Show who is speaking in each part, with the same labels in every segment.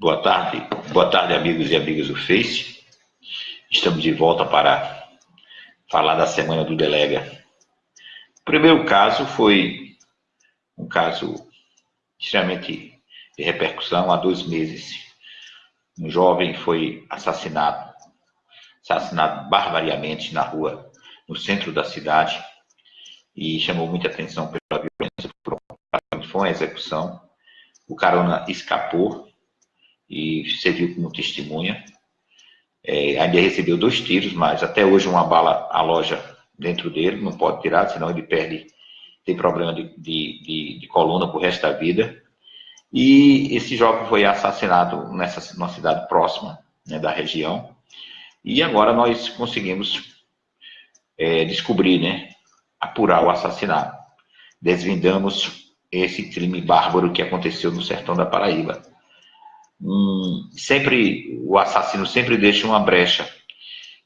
Speaker 1: Boa tarde, boa tarde amigos e amigas do Face. Estamos de volta para falar da semana do Delega. O primeiro caso foi um caso extremamente de repercussão há dois meses. Um jovem foi assassinado, assassinado barbariamente na rua, no centro da cidade, e chamou muita atenção pela violência. Foi uma execução. O carona escapou e serviu como testemunha. É, ainda recebeu dois tiros, mas até hoje uma bala aloja dentro dele, não pode tirar, senão ele perde, tem problema de, de, de, de coluna pro resto da vida. E esse jovem foi assassinado nessa numa cidade próxima né, da região. E agora nós conseguimos é, descobrir, né, apurar o assassinato. Desvendamos esse crime bárbaro que aconteceu no sertão da Paraíba um, sempre, o assassino sempre deixa uma brecha.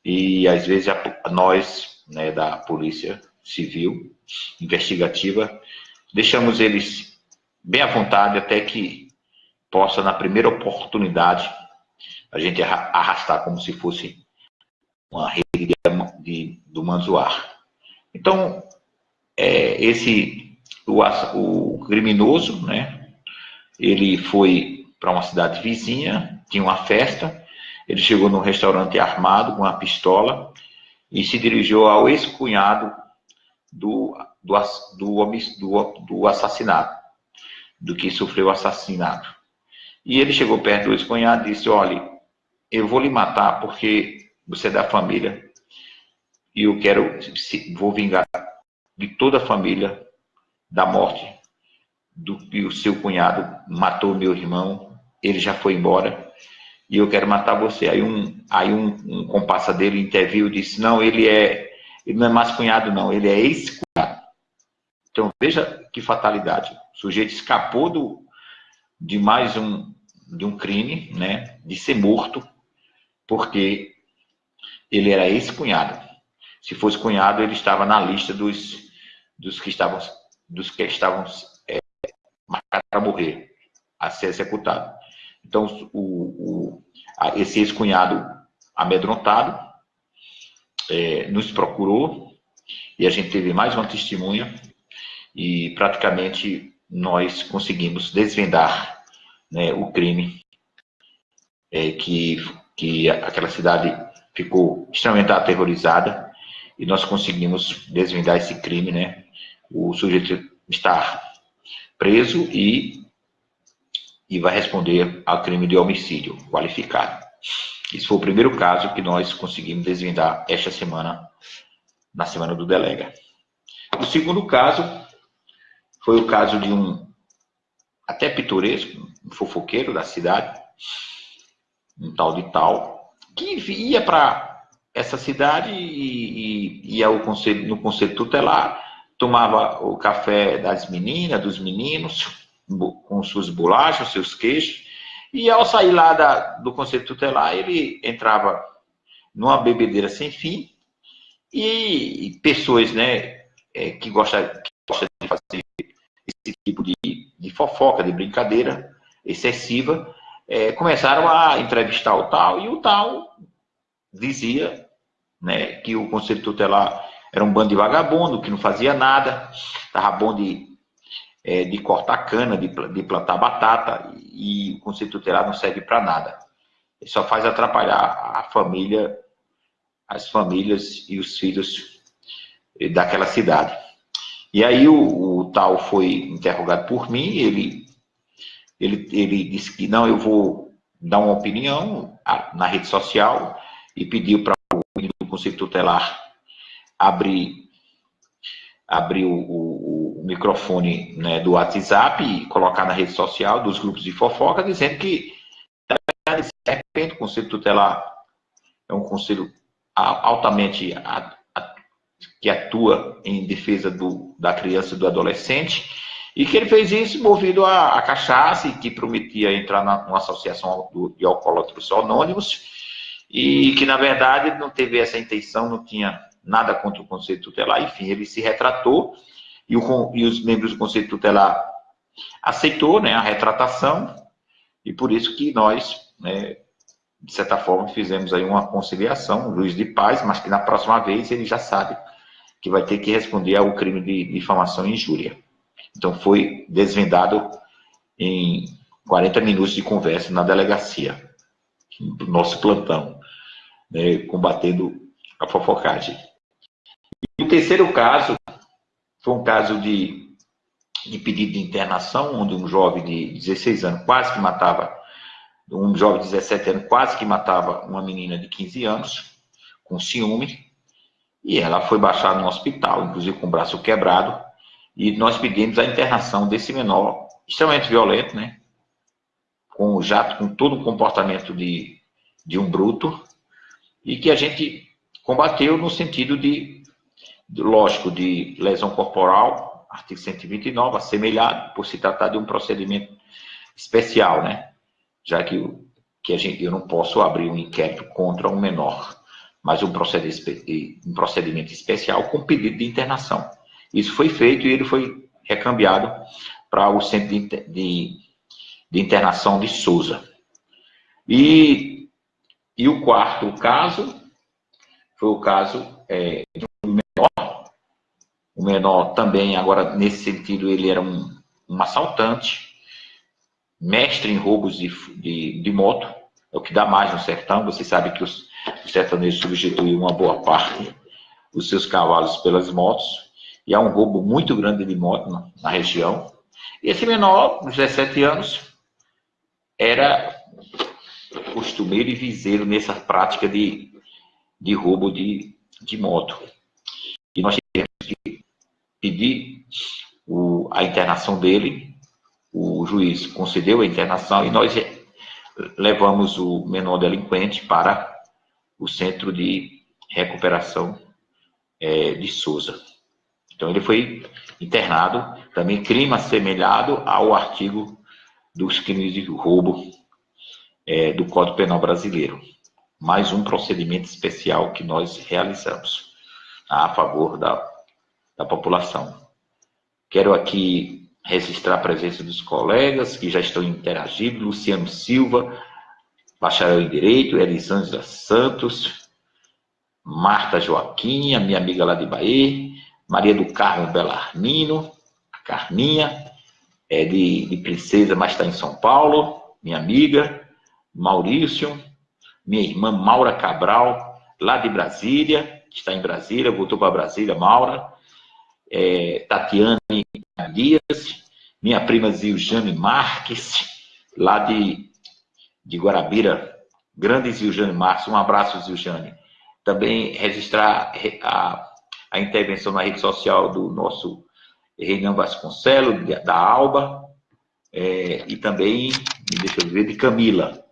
Speaker 1: E às vezes a, nós, né, da Polícia Civil, investigativa, deixamos eles bem à vontade até que possa, na primeira oportunidade, a gente arrastar como se fosse uma rede de, de, do manzoar. Então, é, esse, o, o criminoso, né, ele foi para uma cidade vizinha, tinha uma festa. Ele chegou num restaurante armado com uma pistola e se dirigiu ao ex-cunhado do, do, do, do, do assassinato, do que sofreu o assassinato. E ele chegou perto do ex-cunhado e disse: Olha, eu vou lhe matar porque você é da família e eu quero, vou vingar de toda a família da morte do que o seu cunhado matou meu irmão ele já foi embora e eu quero matar você. Aí um, aí um, um compassa dele interviu disse, não, ele é, ele não é mais cunhado não, ele é ex-cunhado. Então veja que fatalidade. O sujeito escapou do, de mais um, de um crime, né, de ser morto, porque ele era ex-cunhado. Se fosse cunhado, ele estava na lista dos, dos que estavam, dos que estavam para morrer, a ser executado. Então, o, o, esse ex-cunhado amedrontado é, nos procurou e a gente teve mais uma testemunha e praticamente nós conseguimos desvendar né, o crime é, que, que aquela cidade ficou extremamente aterrorizada e nós conseguimos desvendar esse crime, né? O sujeito está preso e e vai responder ao crime de homicídio qualificado. Esse foi o primeiro caso que nós conseguimos desvendar esta semana, na semana do delega. O segundo caso foi o caso de um até pitoresco, um fofoqueiro da cidade, um tal de tal, que ia para essa cidade e, e ia ao conselho, no conselho tutelar, tomava o café das meninas, dos meninos, com suas bolachas, seus queixos, e ao sair lá da, do conselho tutelar, ele entrava numa bebedeira sem fim, e pessoas né, é, que, gostam, que gostam de fazer esse tipo de, de fofoca, de brincadeira excessiva, é, começaram a entrevistar o tal, e o tal dizia né, que o conselho tutelar era um bando de vagabundo, que não fazia nada, estava bom de é, de cortar cana, de, de plantar batata, e o conselho tutelar não serve para nada. Ele só faz atrapalhar a família, as famílias e os filhos daquela cidade. E aí o, o tal foi interrogado por mim, ele, ele, ele disse que não, eu vou dar uma opinião na rede social e pediu para o Conselho Tutelar abrir, abrir o, o microfone né, do WhatsApp e colocar na rede social dos grupos de fofoca, dizendo que, de repente, o Conselho Tutelar é um conselho altamente a, a, que atua em defesa do, da criança e do adolescente, e que ele fez isso movido a, a cachaça e que prometia entrar na, numa associação de alcoólatros anônimos, e que, na verdade, não teve essa intenção, não tinha nada contra o Conselho Tutelar, enfim, ele se retratou, e, o, e os membros do Conselho Tutelar aceitou né, a retratação E por isso que nós, né, de certa forma, fizemos aí uma conciliação, juiz de paz, mas que na próxima vez ele já sabe que vai ter que responder ao crime de difamação e injúria. Então foi desvendado em 40 minutos de conversa na delegacia, no nosso plantão, né, combatendo a fofocagem. E o terceiro caso foi um caso de, de pedido de internação, onde um jovem de 16 anos quase que matava, um jovem de 17 anos quase que matava uma menina de 15 anos, com ciúme, e ela foi baixada no hospital, inclusive com o braço quebrado, e nós pedimos a internação desse menor, extremamente violento, né? Com já com todo o comportamento de, de um bruto, e que a gente combateu no sentido de, lógico, de lesão corporal, artigo 129, assemelhado, por se tratar de um procedimento especial, né? Já que, que a gente, eu não posso abrir um inquérito contra um menor, mas um procedimento, um procedimento especial com pedido de internação. Isso foi feito e ele foi recambiado para o centro de, de, de internação de Souza. E, e o quarto caso foi o caso é, de. O menor também, agora, nesse sentido, ele era um, um assaltante, mestre em roubos de, de, de moto, é o que dá mais no sertão. Você sabe que os, o sertanejo substituiu uma boa parte dos seus cavalos pelas motos, e há um roubo muito grande de moto na, na região. E esse menor, 17 anos, era costumeiro e viseiro nessa prática de, de roubo de, de moto. E nós pedir o, a internação dele, o juiz concedeu a internação e nós levamos o menor delinquente para o Centro de Recuperação é, de Souza. Então, ele foi internado, também crime assemelhado ao artigo dos crimes de roubo é, do Código Penal Brasileiro. Mais um procedimento especial que nós realizamos a favor da, da população. Quero aqui registrar a presença dos colegas que já estão interagindo, Luciano Silva, bacharel em Direito, Elisângela Santos, Marta Joaquim, minha amiga lá de Bahia, Maria do Carmo Belarmino, a Carminha, é de, de Princesa, mas está em São Paulo, minha amiga, Maurício, minha irmã Maura Cabral, lá de Brasília, está em Brasília, voltou para Brasília, Maura, é, Tatiane Dias, minha prima Ziljane Marques, lá de de Guarabira, grande Ziljane Marques, um abraço, Ziljane. Também registrar a, a intervenção na rede social do nosso Reinan Vasconcelos, da Alba, é, e também, deixa eu ver, de Camila.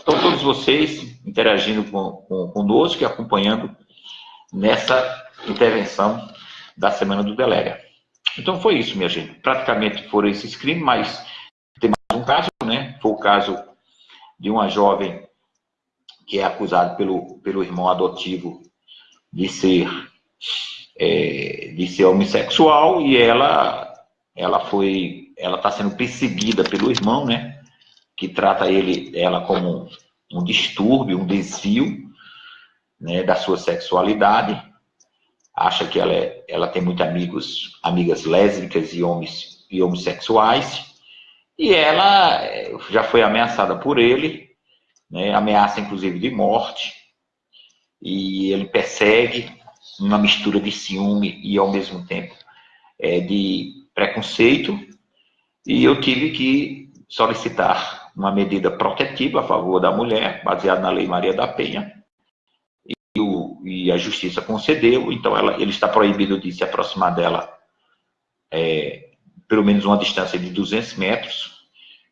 Speaker 1: Então, todos vocês interagindo com, com, conosco e acompanhando nessa intervenção da Semana do Delega. Então, foi isso, minha gente. Praticamente foram esses crimes, mas tem mais um caso, né? Foi o caso de uma jovem que é acusada pelo, pelo irmão adotivo de ser, é, de ser homossexual e ela, ela foi, ela está sendo perseguida pelo irmão, né? Que trata ele, ela como um, distúrbio, um desvio né, da sua sexualidade. Acha que ela, é, ela tem muitos amigos, amigas lésbicas e, homens, e homossexuais e ela eh, já foi ameaçada por ele, né, ameaça inclusive de morte, e ele persegue uma mistura de ciúme e ao mesmo tempo é, de preconceito, e eu tive que solicitar uma medida protetiva a favor da mulher, baseada na Lei Maria da Penha, e, a justiça concedeu, então ela, ele está proibido de se aproximar dela é, pelo menos uma distância de 200 metros,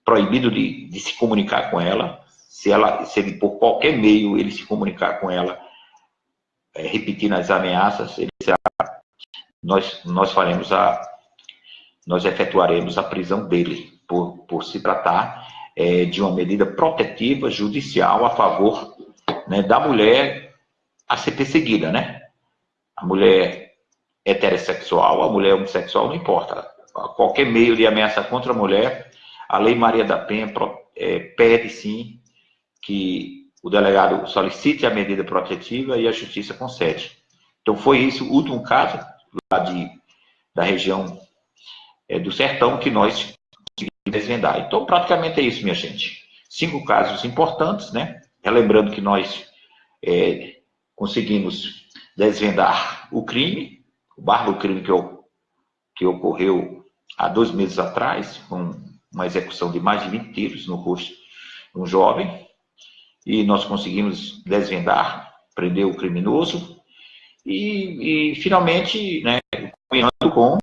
Speaker 1: proibido de, de se comunicar com ela, se, ela, se ele, por qualquer meio, ele se comunicar com ela, é, repetindo as ameaças, ele será, nós, nós faremos a, nós efetuaremos a prisão dele, por, por se tratar é, de uma medida protetiva judicial a favor né, da mulher a ser perseguida, né? A mulher heterossexual, a mulher homossexual, não importa qualquer meio de ameaça contra a mulher, a Lei Maria da Penha é, pede sim que o delegado solicite a medida protetiva e a justiça concede. Então foi esse o último caso lá de, da região é, do Sertão que nós conseguimos desvendar. Então praticamente é isso, minha gente. Cinco casos importantes, né? Relembrando que nós é, conseguimos desvendar o crime, o barro crime que, que ocorreu há dois meses atrás, com uma execução de mais de 20 tiros no rosto de um jovem, e nós conseguimos desvendar, prender o criminoso, e, e finalmente, né, com,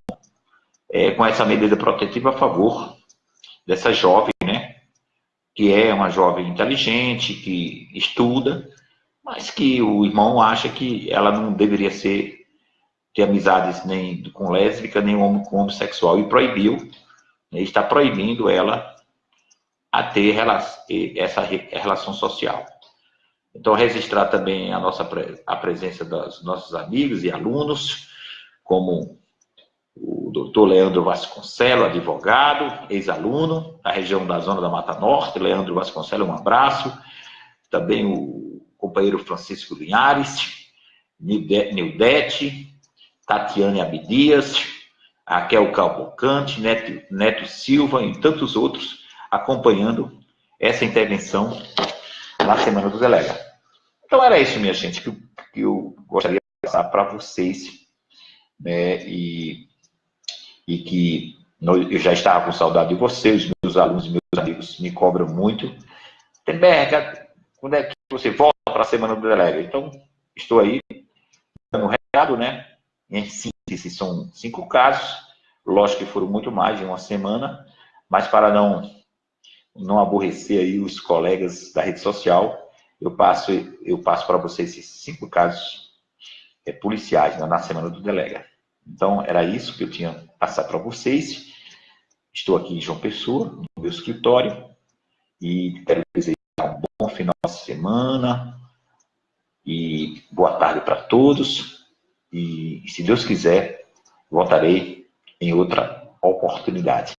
Speaker 1: é, com essa medida protetiva a favor dessa jovem, né, que é uma jovem inteligente, que estuda, mas que o irmão acha que ela não deveria ser ter amizades nem com lésbica, nem com homossexual, e proibiu, né, está proibindo ela a ter essa relação social. Então, registrar também a nossa a presença dos nossos amigos e alunos, como o doutor Leandro Vasconcelos, advogado, ex-aluno da região da Zona da Mata Norte. Leandro Vasconcelos, um abraço. Também o companheiro Francisco Linhares, Nildete, Tatiane Abdias, Raquel Calvocante, Neto, Neto Silva e tantos outros acompanhando essa intervenção na Semana do Delega. Então era isso, minha gente, que, que eu gostaria de passar para vocês, né, e, e que eu já estava com saudade de vocês, meus alunos e meus amigos me cobram muito. Temberga, quando é que você volta para a Semana do Delega? Então, estou aí dando um recado, né? Em síntese, são cinco casos, lógico que foram muito mais de uma semana, mas para não não aborrecer aí os colegas da rede social, eu passo, eu passo para vocês esses cinco casos é, policiais né, na semana do delega. Então, era isso que eu tinha passar para vocês. Estou aqui em João Pessoa, no meu escritório, e quero um bom final de semana e boa tarde para todos. E, se Deus quiser, voltarei em outra oportunidade.